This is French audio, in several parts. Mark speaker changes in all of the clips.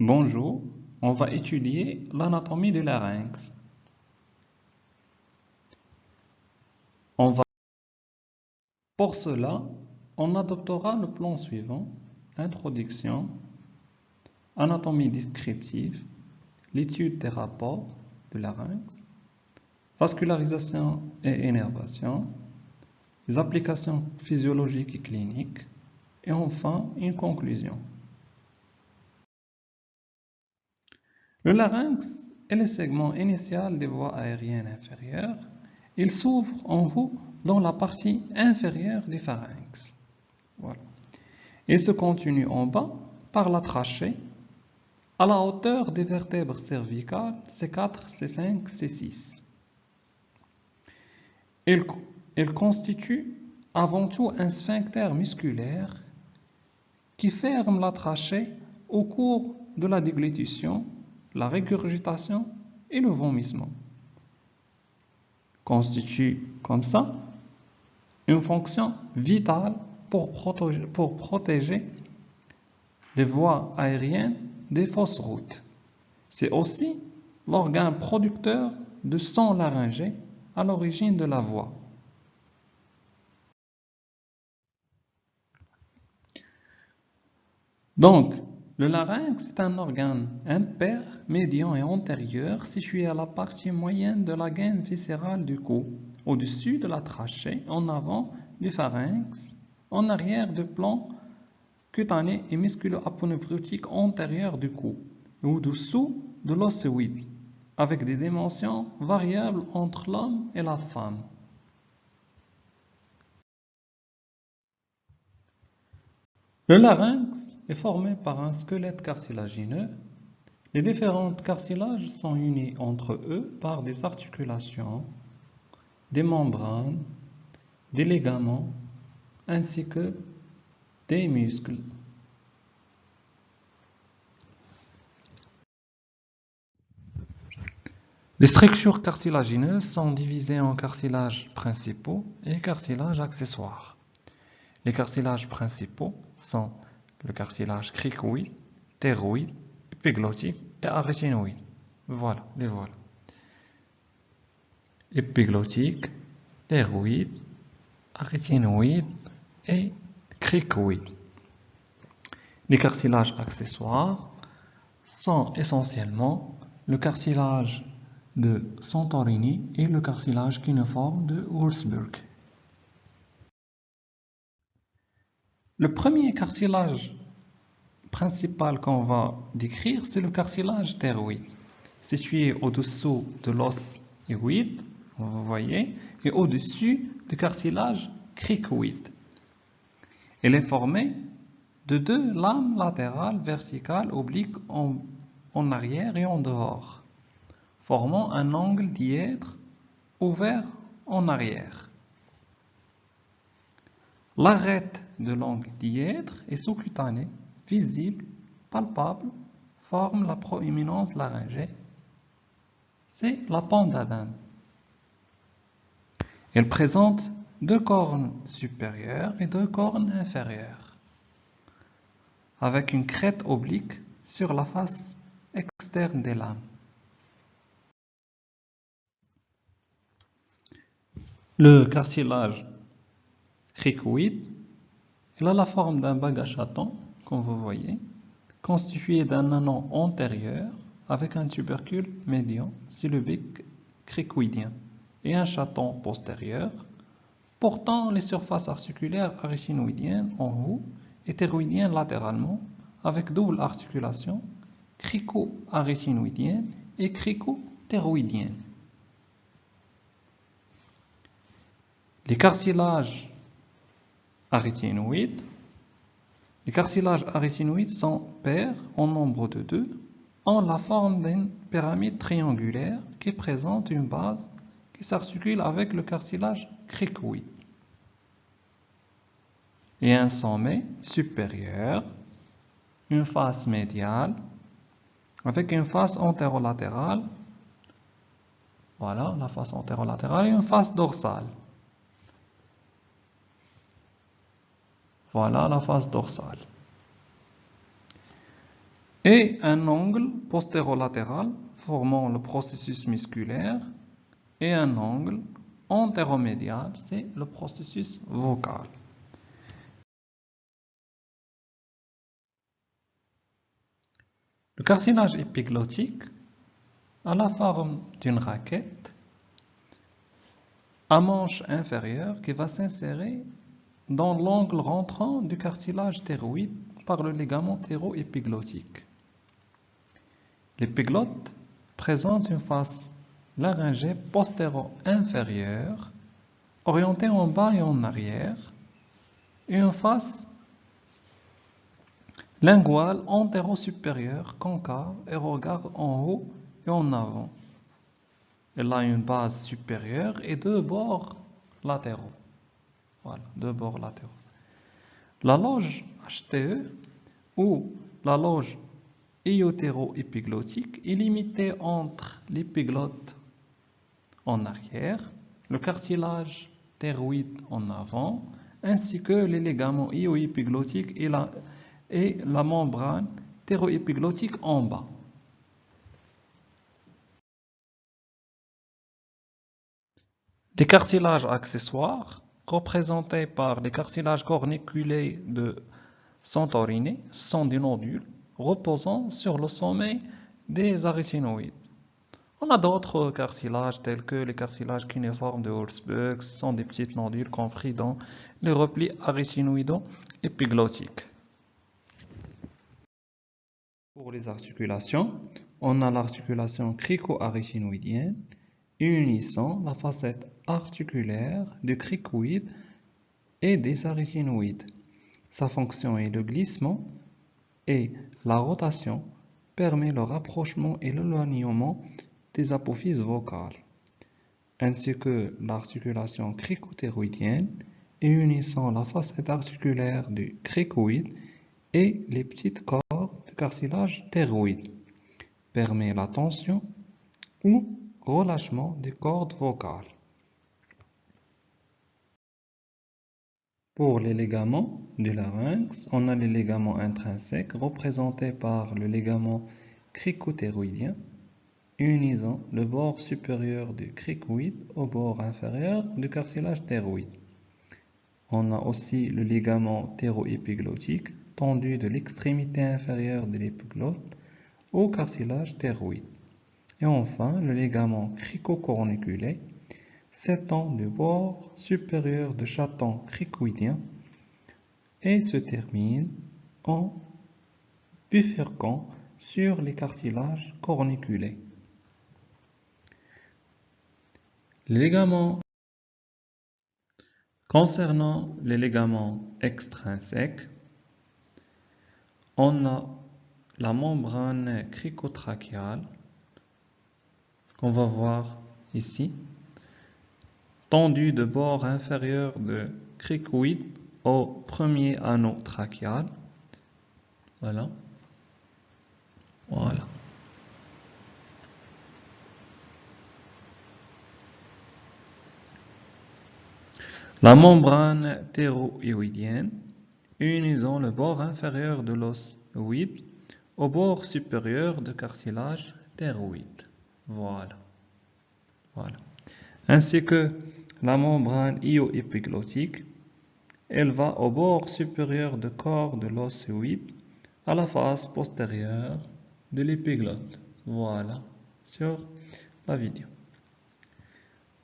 Speaker 1: Bonjour, on va étudier l'anatomie du larynx. Pour cela, on adoptera le plan suivant. Introduction, anatomie descriptive, l'étude des rapports du larynx, vascularisation et énervation, les applications physiologiques et cliniques, et enfin une conclusion. Le larynx est le segment initial des voies aériennes inférieures. Il s'ouvre en haut dans la partie inférieure du pharynx. Il se continue en bas par la trachée à la hauteur des vertèbres cervicales C4, C5, C6. Il, il constitue avant tout un sphincter musculaire qui ferme la trachée au cours de la déglutition, la régurgitation et le vomissement. Constitue comme ça une fonction vitale pour protéger, pour protéger les voies aériennes des fausses routes. C'est aussi l'organe producteur de sang laryngé à l'origine de la voix. Donc, le larynx est un organe impair, médian et antérieur situé à la partie moyenne de la gaine viscérale du cou, au-dessus de la trachée, en avant du pharynx, en arrière du plan cutané et musculo-aponeurotique antérieur du cou, au-dessous de l'osséoïde, avec des dimensions variables entre l'homme et la femme. Le larynx est formé par un squelette cartilagineux. Les différents cartilages sont unis entre eux par des articulations, des membranes, des ligaments, ainsi que des muscles. Les structures cartilagineuses sont divisées en cartilages principaux et cartilages accessoires. Les cartilages principaux sont le cartilage cricoïde, ptéroïde, épiglottique et arytenoïde. Voilà, les voilà. Épiglottique, ptéroïde, arytenoïde et cricoïde. Les cartilages accessoires sont essentiellement le cartilage de Santorini et le cartilage cuneiforme de Wurzburg. Le premier cartilage principal qu'on va décrire, c'est le cartilage thyroïde, situé au-dessous de l'os hyoïde, vous voyez, et au-dessus du cartilage cricoïde. Il est formé de deux lames latérales verticales obliques en, arrière et en dehors, formant un angle dièdre ouvert en arrière. L'arête de l'angle dièdre est sous-cutané, visible, palpable, forme la proéminence laryngée. C'est la pente d'Adam. Elle présente deux cornes supérieures et deux cornes inférieures, avec une crête oblique sur la face externe des lames. Le cartilage cricoïde il a la forme d'un bague à chaton, comme vous voyez, constitué d'un anon antérieur avec un tubercule médian syllabique cricoïdien et un chaton postérieur portant les surfaces articulaires arytenoïdiennes en haut et thyroïdiennes latéralement avec double articulation crico-arytenoïdienne et crico-thyroïdienne. Les cartilages Les cartilages arythénoïdes sont pairs en nombre de deux, en la forme d'une pyramide triangulaire qui présente une base qui s'articule avec le cartilage cricoïde et un sommet supérieur, une face médiale avec une face antérolatérale, voilà la face antérolatérale et une face dorsale. Voilà la face dorsale. et un angle postérolatéral formant le processus musculaire et un angle antéromédial, c'est le processus vocal. Le cartilage épiglottique a la forme d'une raquette à manche inférieure qui va s'insérer dans l'angle rentrant du cartilage thyroïde par le ligament thyroépiglottique. L'épiglotte présente une face laryngée postéro-inférieure orientée en bas et en arrière et une face linguale antéro-supérieure concave et regarde en haut et en avant. Elle a une base supérieure et deux bords latéraux. Voilà, deux bords latéraux. La loge HTE ou la loge iotéro-épiglottique est limitée entre l'épiglotte en arrière, le cartilage thyroïde en avant, ainsi que les ligaments io-épiglottiques et la, et la membrane thyroépiglottique en bas. Les cartilages accessoires, représentés par les cartilages corniculés de Santorini, sont des nodules reposant sur le sommet des arytinoïdes. On a d'autres cartilages tels que les cartilages kinéformes de ce sont des petites nodules compris dans les replis arytinoïdo-épiglottiques. Pour les articulations, on a l'articulation crico-arytinoïdienne, unissant la facette articulaire du cricoïde et des arytinoïdes. Sa fonction est le glissement et la rotation permet le rapprochement et l'éloignement des apophyses vocales, ainsi que l'articulation cricothéroïdienne et unissant la facette articulaire du cricoïde et les petites cordes de cartilage thyroïde, permet la tension ou relâchement des cordes vocales. Pour les ligaments du larynx, on a les ligaments intrinsèques représentés par le ligament cricothéroïdien unissant le bord supérieur du cricoïde au bord inférieur du cartilage thyroïde. On a aussi le ligament thyroépiglottique tendu de l'extrémité inférieure de l'épiglotte au cartilage thyroïde. Et enfin, le ligament cricocorniculé s'étend du bord supérieur de chaton cricoïdien et se termine en bifurquant sur les cartilages corniculés. Les Concernant les ligaments extrinsèques, on a la membrane cricotrachiale qu'on va voir ici, tendue de bord inférieur de cricoïde au premier anneau trachial. Voilà. Voilà. La membrane théroïdienne unissant le bord inférieur de l'os au bord supérieur du cartilage thyroïde. Voilà. Voilà. Ainsi que la membrane io-épiglottique, elle va au bord supérieur du corps de l'os à la face postérieure de l'épiglotte. Voilà, sur la vidéo.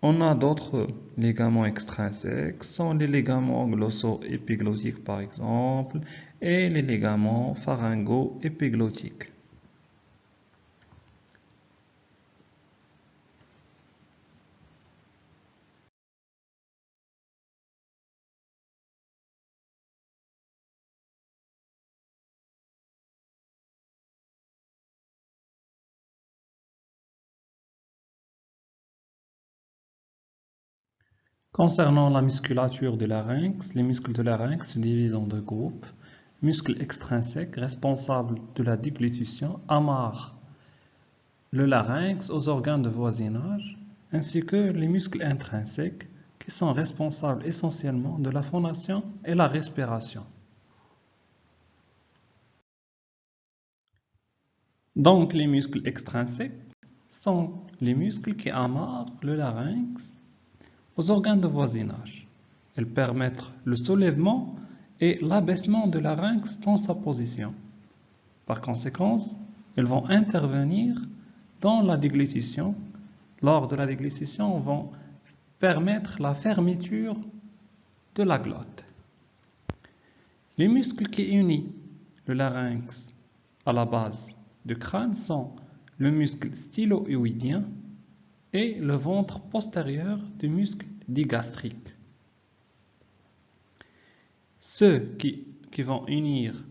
Speaker 1: On a d'autres ligaments extrinsèques, sont les ligaments glosso-épiglottiques par exemple, et les ligaments pharyngo-épiglottiques. Concernant la musculature du larynx, les muscles de larynx se divisent en deux groupes. Muscles extrinsèques responsables de la déglutition amarrent le larynx aux organes de voisinage, ainsi que les muscles intrinsèques qui sont responsables essentiellement de la phonation et la respiration. Donc, les muscles extrinsèques sont les muscles qui amarrent le larynx aux organes de voisinage. Ils permettent le soulèvement et l'abaissement de larynx dans sa position. Par conséquent, ils vont intervenir dans la déglutition. Lors de la déglutition, ils vont permettre la fermeture de la glotte. Les muscles qui unissent le larynx à la base du crâne sont le muscle stylo-hyoïdien et le ventre postérieur du muscle digastrique. Ceux qui, vont unir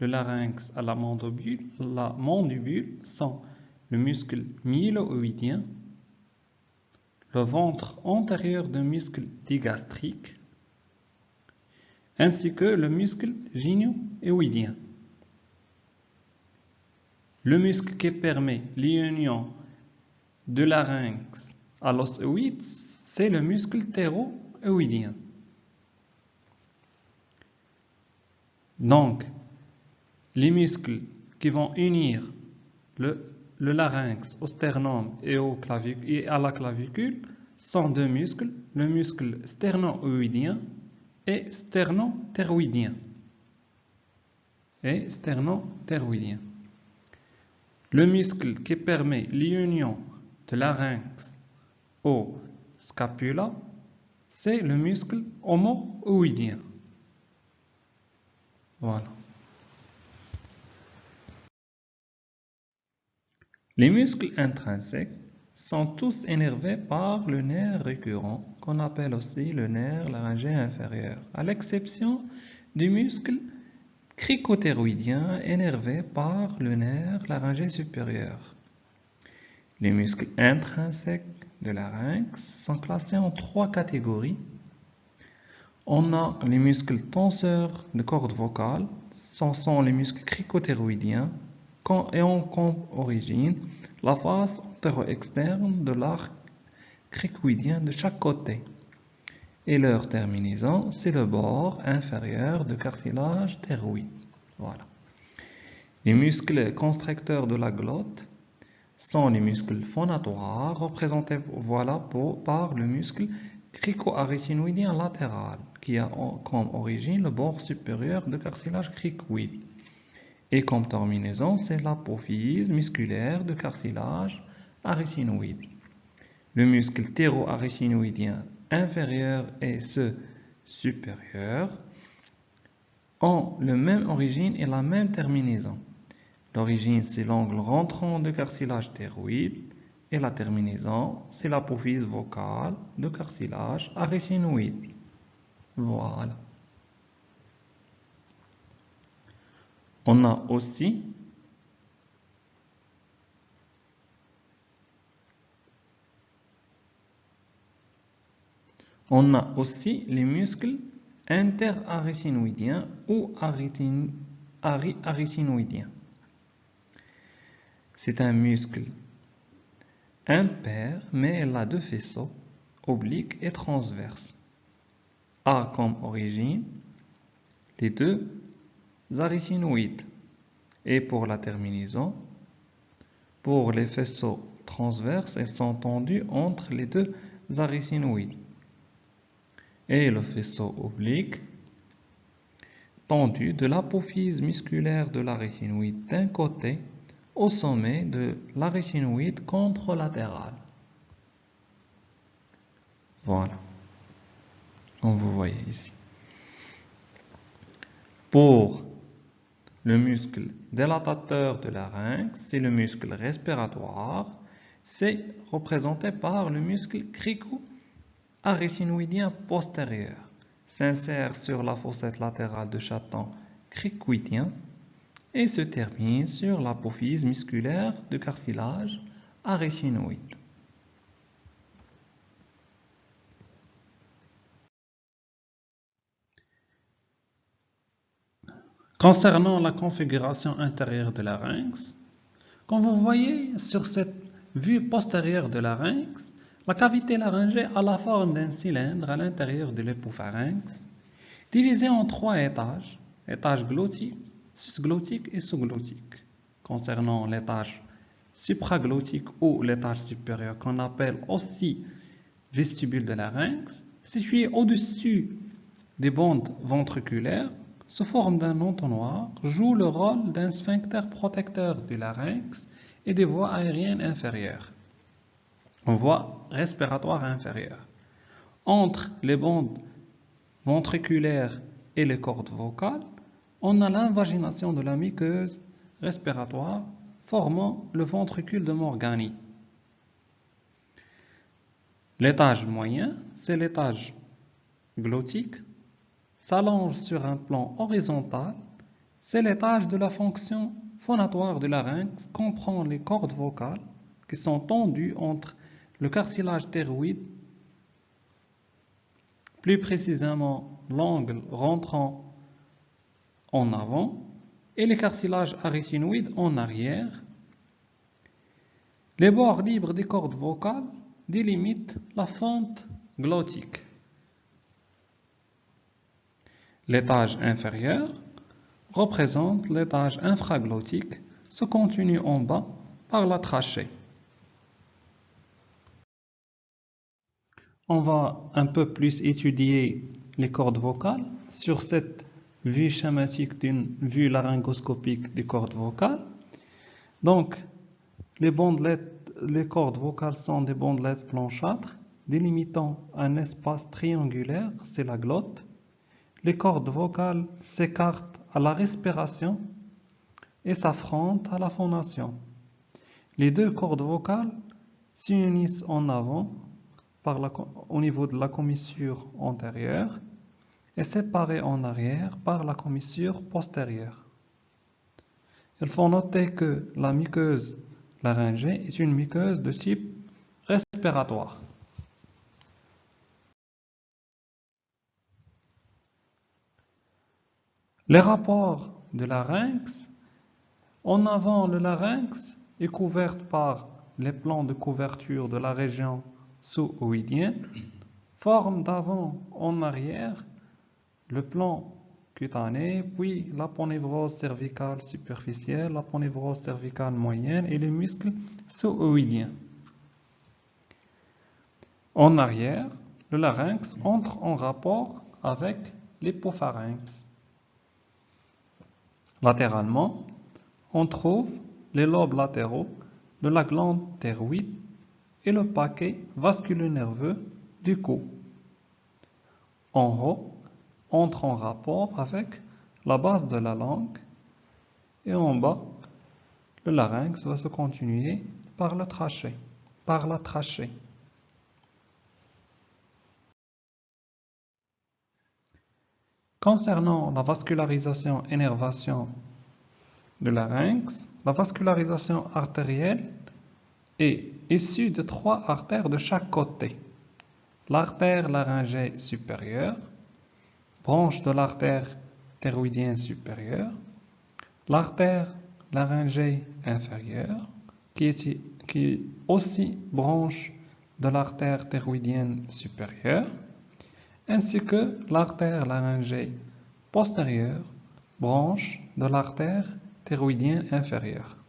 Speaker 1: le larynx à la mandibule, la mandibule sont le muscle myélo-hyoïdien, le ventre antérieur du muscle digastrique, ainsi que le muscle gyno-hyoïdien. Le muscle qui permet l'union de larynx à l'os c'est le muscle théroïdien. Donc, les muscles qui vont unir le, larynx au sternum et, au et à la clavicule sont deux muscles, le muscle sterno-oïdien et sterno-théroïdien. Et sterno-théroïdien. Le muscle qui permet l'union de larynx au scapula, c'est le muscle homo-oïdien. Voilà. Les muscles intrinsèques sont tous énervés par le nerf récurrent, qu'on appelle aussi le nerf laryngé inférieur, à l'exception du muscle cricothéroïdien énervé par le nerf laryngé supérieur. Les muscles intrinsèques de larynx sont classés en trois catégories. On a les muscles tenseurs de cordes vocales, ce sont les muscles cricothéroïdiens et ont comme origine la face antéro-externe de l'arc cricoïdien de chaque côté et leur terminaison, c'est le bord inférieur du cartilage thyroïde. Voilà. Les muscles constricteurs de la glotte sont les muscles phonatoires représentés par le muscle crico-arytinoïdien latéral qui a comme origine le bord supérieur du cartilage cricoïde. Et comme terminaison, c'est l'apophyse musculaire du cartilage arytinoïde. Le muscle théro-arytinoïdien inférieur et ceux supérieurs ont la même origine et la même terminaison. L'origine, c'est l'angle rentrant de cartilage thyroïde et la terminaison, c'est l'apophyse vocale de cartilage arytinoïde. Voilà. On a aussi On a aussi les muscles interarytinoïdiens ou arytinoïdiens. C'est un muscle impair, mais elle a deux faisceaux, obliques et transverses. A comme origine les deux arytinoïdes. Et pour la terminaison, pour les faisceaux transverses, elles sont tendues entre les deux arytinoïdes et le faisceau oblique tendu de l'apophyse musculaire de la rétinoïde d'un côté au sommet de la rétinoïde contralatérale. Voilà, comme vous voyez ici. Pour le muscle délatateur de larynx, c'est le muscle respiratoire, c'est représenté par le muscle crico arytinoïdien postérieur s'insère sur la fossette latérale de chaton cricoïdien et se termine sur l'apophyse musculaire du cartilage arytinoïde. Concernant la configuration intérieure de larynx, comme vous voyez sur cette vue postérieure de larynx, la cavité laryngée a la forme d'un cylindre à l'intérieur de l'épopharynx, divisé en trois étages, étage glottique, glottique et sous-glottique. concernant l'étage supraglottique ou l'étage supérieur qu'on appelle aussi vestibule de larynx, situé au-dessus des bandes ventriculaires, sous forme d'un entonnoir, joue le rôle d'un sphincter protecteur du larynx et des voies aériennes inférieures, en voie respiratoire inférieure. Entre les bandes ventriculaires et les cordes vocales, on a l'invagination de la muqueuse respiratoire formant le ventricule de Morgani. L'étage moyen, c'est l'étage glottique, s'allonge sur un plan horizontal, c'est l'étage de la fonction phonatoire du larynx, comprend les cordes vocales qui sont tendues entre le cartilage thyroïde, plus précisément l'angle rentrant avant, et les cartilages arytinoïdes en arrière. Les bords libres des cordes vocales délimitent la fente glottique. L'étage inférieur représente l'étage infraglottique, se continue en bas par la trachée. On va un peu plus étudier les cordes vocales sur cette vue schématique d'une vue laryngoscopique des cordes vocales. Donc, les bandelettes, les cordes vocales sont des bandelettes blanchâtres délimitant un espace triangulaire, c'est la glotte. Les cordes vocales s'écartent à la respiration et s'affrontent à la phonation. Les deux cordes vocales s'unissent en avant au niveau de la commissure antérieure est séparé en arrière par la commissure postérieure. Il faut noter que la muqueuse laryngée est une muqueuse de type respiratoire. Les rapports de larynx, en avant le larynx est couvert par les plans de couverture de la région sous-oïdienne, forme d'avant en arrière le plan cutané, puis l'aponevrose cervicale superficielle, l'aponevrose cervicale moyenne et les muscles sous-oïdiens. En arrière, le larynx entre en rapport avec l'hypopharynx. Latéralement, on trouve les lobes latéraux de la glande thyroïde et le paquet vasculo-nerveux du cou. En haut, entre en rapport avec la base de la langue et en bas, le larynx va se continuer par la trachée. Par la trachée. Concernant la vascularisation-énervation du larynx, la vascularisation artérielle est issue de trois artères de chaque côté. L'artère laryngée supérieure, branche de l'artère thyroïdienne supérieure, l'artère laryngée inférieure, qui est, aussi branche de l'artère thyroïdienne supérieure, ainsi que l'artère laryngée postérieure, branche de l'artère thyroïdienne inférieure.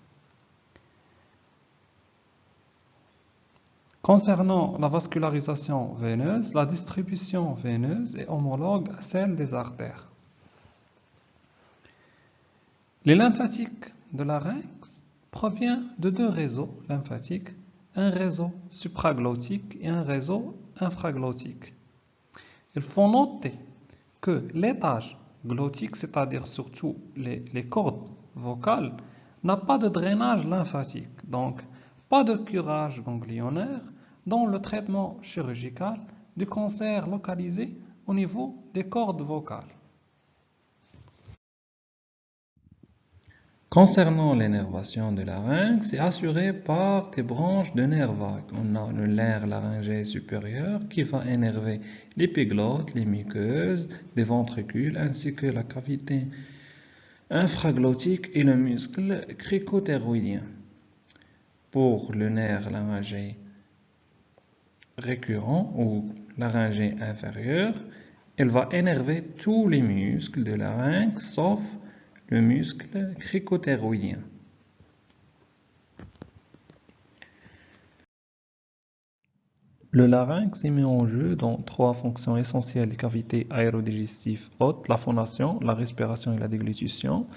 Speaker 1: Concernant la vascularisation veineuse, la distribution veineuse est homologue à celle des artères. Les lymphatiques de larynx proviennent de deux réseaux lymphatiques, un réseau supraglottique et un réseau infraglottique. Il faut noter que l'étage glottique, c'est-à-dire surtout les, les cordes vocales, n'a pas de drainage lymphatique, donc pas de curage ganglionnaire dans le traitement chirurgical du cancer localisé au niveau des cordes vocales. Concernant l'énervation de larynx, c'est assuré par des branches de nerfs vagues. On a le nerf laryngé supérieur qui va énerver l'épiglotte, les muqueuses, les ventricules ainsi que la cavité infraglottique et le muscle cricothyroïdien. Pour le nerf laryngé récurrent ou laryngée inférieure, elle va énerver tous les muscles de larynx sauf le muscle cricothyroïdien. Le larynx est mis en jeu dans trois fonctions essentielles des cavités aérodigestives hautes, la fondation, la respiration et la déglutition.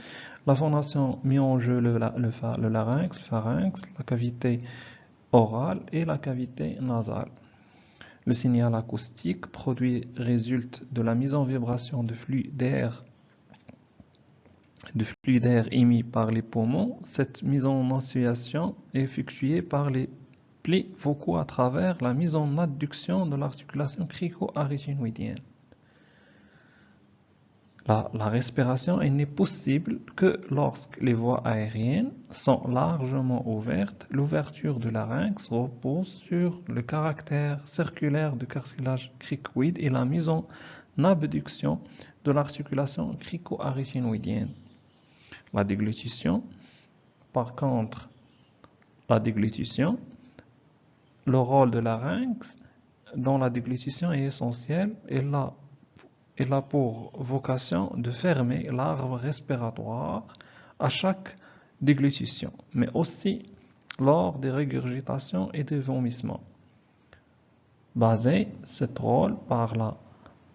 Speaker 1: La phonation met en jeu le, larynx, le, pharynx, la cavité orale et la cavité nasale. Le signal acoustique produit résulte de la mise en vibration de flux d'air émis par les poumons. Cette mise en oscillation est effectuée par les vocaux à travers la mise en adduction de l'articulation crico-arytenoïdienne. La, respiration n'est possible que lorsque les voies aériennes sont largement ouvertes. L'ouverture du larynx repose sur le caractère circulaire du cartilage cricoïde et la mise en abduction de l'articulation crico-arytenoïdienne. La déglutition, par contre, la déglutition le rôle de larynx dans la déglutition est essentiel et là, il a pour vocation de fermer l'arbre respiratoire à chaque déglutition, mais aussi lors des régurgitations et des vomissements. Basé ce rôle par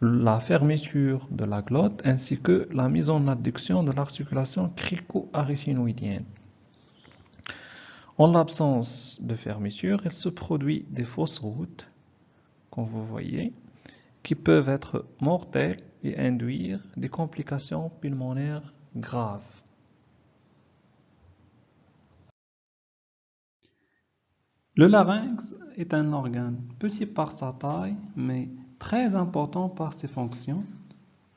Speaker 1: la, fermeture de la glotte ainsi que la mise en adduction de l'articulation crico-arytenoïdienne. En l'absence de fermeture, il se produit des fausses routes, comme vous voyez, qui peuvent être mortelles et induire des complications pulmonaires graves. Le larynx est un organe petit par sa taille, mais très important par ses fonctions.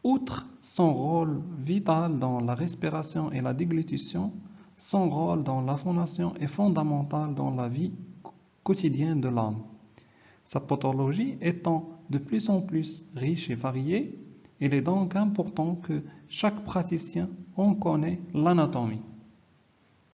Speaker 1: Outre son rôle vital dans la respiration et la déglutition, son rôle dans la fondation est fondamental dans la vie quotidienne de l'homme. Sa pathologie étant de plus en plus riche et variée, il est donc important que chaque praticien en connaisse l'anatomie.